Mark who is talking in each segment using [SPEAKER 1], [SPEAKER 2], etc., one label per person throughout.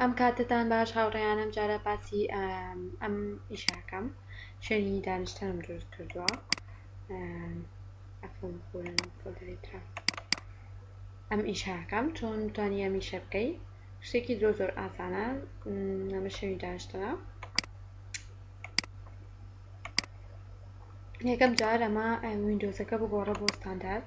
[SPEAKER 1] ئەم کاتەتان باش هاوڕێیان ئەم جارە باسی ئەم ئیشاکەم شوێنی دانیشتنم دروست کردووە ئەم ئیشاکەم چۆن توانی ئەم ئیشە بکەی شتێکی زۆر زۆر ئاسانە ئەمە شوێنی دانیشتنە یەکەم جار ئەمە وینندۆزەکە بگۆڕە بۆ ستاندارد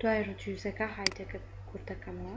[SPEAKER 1] دوای ڕدیوسەکە هایتەکە کورتەکەمەوە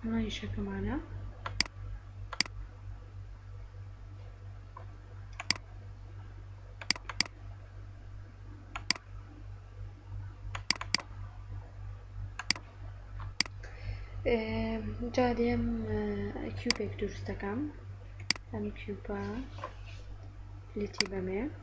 [SPEAKER 1] ئەمە ئیشەکەمانە جا دێم کیوبێک دروستەکەم ئەم کیوپە لێتی بەمێ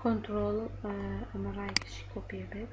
[SPEAKER 1] کۆنتڕۆڵ ئەمە ڕایکشی کۆپی بێت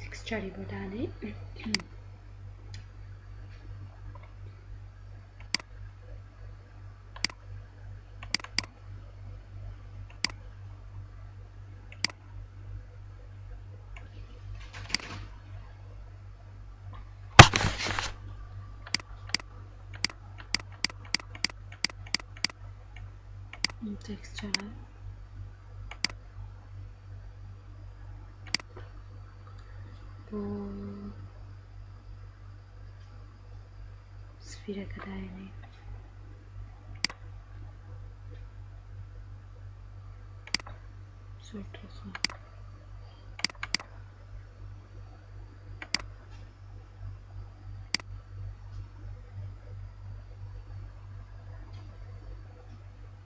[SPEAKER 1] تکسچەری بۆ دانێ تێکسچەرە سفیرەکە داێنێ زۆر تۆخە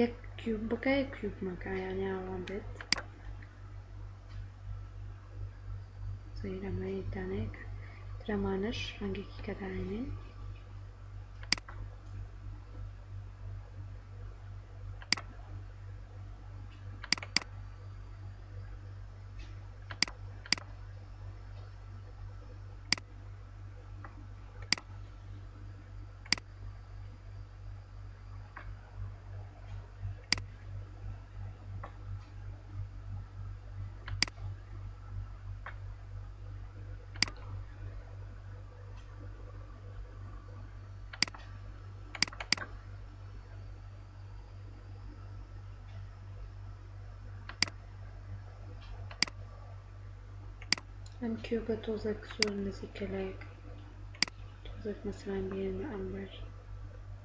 [SPEAKER 1] یەک کیوب بکە یەک کیوب مەکە یانی ئاوا بێت سەیرەمەی دانێک ترەمانەش ڕەنگێکی کە داێنین ئەم کیوبە تۆزێک زۆر نزیکە لایەک تۆزێک مەسەلەن بێنە ئەمبەر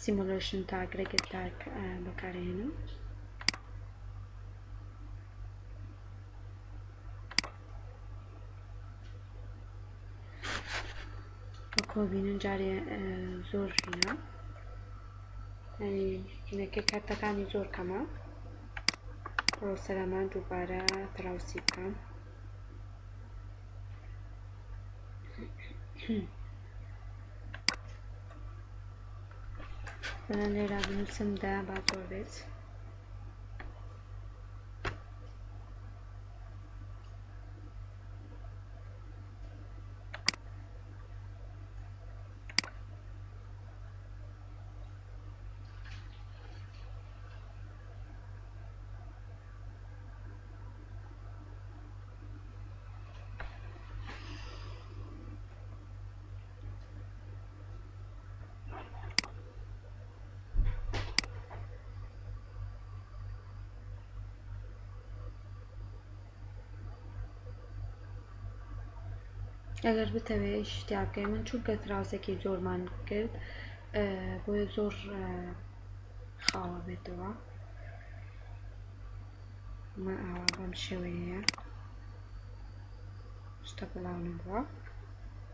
[SPEAKER 1] سیمولەیشن تاک ڕێگەت تاک بەکارهێنە وەکۆ بینن جارێ زۆر ژینە لەکە کاتەکانی زۆر کەمە پرۆسەرەمان دووبارە تراوسی بکەم Hmm. لێرا بنووسم دا با زۆر بێت ئەگەر بتەوێ شتیا بکەی من چونکە تراوسێکی زۆرمان کرد بۆیە زۆر خاوە بێتەوە من ئاوا بەم شێوەیە شتە بەڵاو نەبووە